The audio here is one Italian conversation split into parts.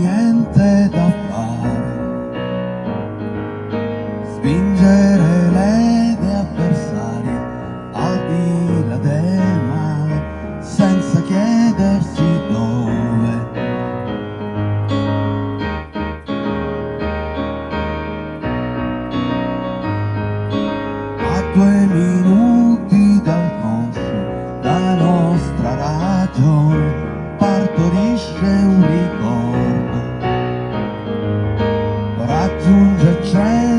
niente da fare. Spingere le idee avversarie al di là del male, senza chiedersi dove. A due minuti dal conscio, la nostra ragione partorisce un the train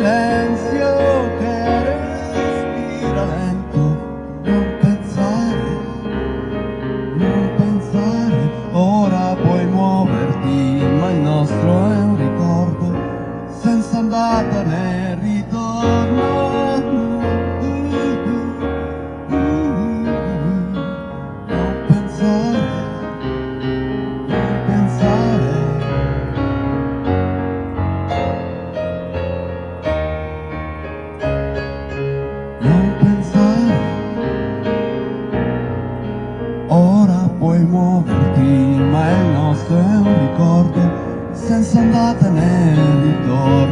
silenzio che respira lento, non pensare, non pensare. Ora puoi muoverti, ma il nostro è un ricordo, senza andata né. puoi muoverti ma il nostro è un ricordo senza andata né ritorno.